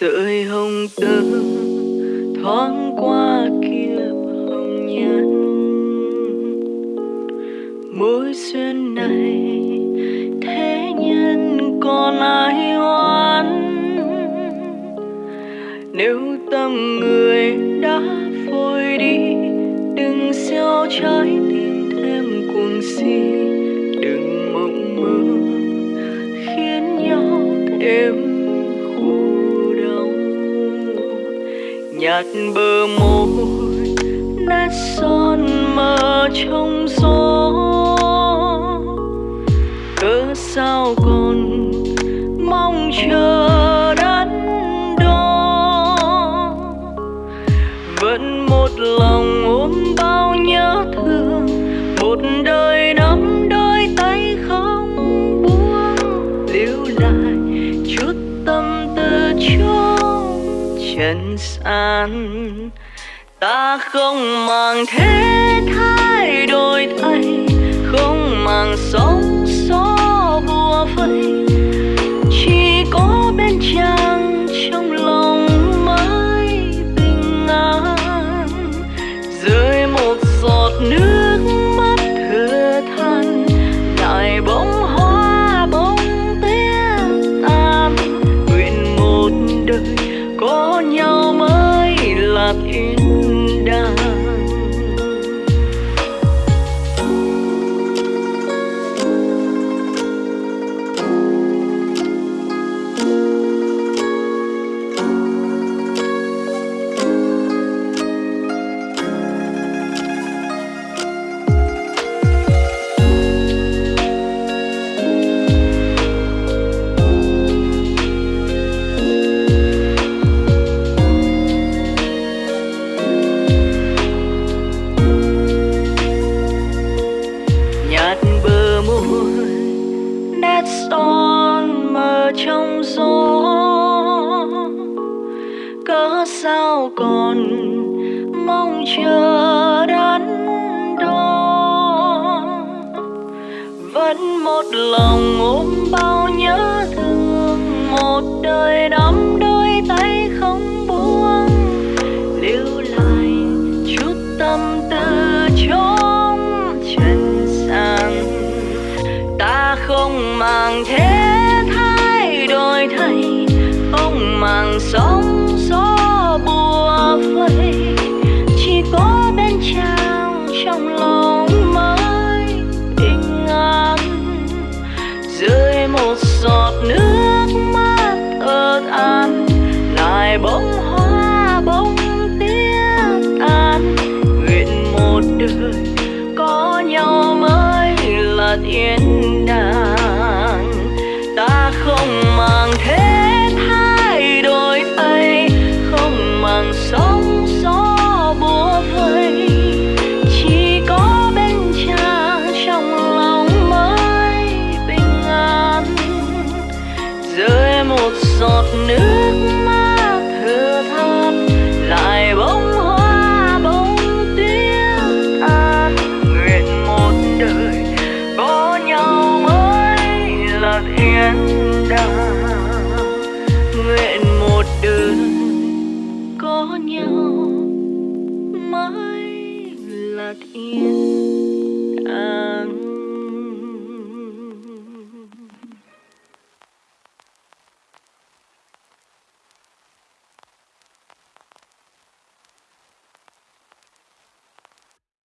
sợi hồng tơ thoáng qua kia hồng nhan. Mối duyên này thế nhân còn ai oán? Nếu tâm người đã phôi đi, đừng gieo trái tim thêm cuồng si. Đừng mộng mơ khiến nhau thêm nhạt bờ môi nét son mờ trong gió. Trần gian ta không mang thế thái đổi là sao còn mong chờ đắn đo? Vẫn một lòng ôm bao nhớ thương, một đời đắm đôi tay không buông. Lưu lại chút tâm tư trong trần gian ta không mang thế một giọt nước mắt ớt an lại bông hoa, bông tiếc tan nguyện một đời có nhau mới là thiên giọt nước mắt thừa than lại bông hoa bông tuyết an nguyện một đời có nhau mới là thiên đàng. Nguyện một đời có nhau mới là thiên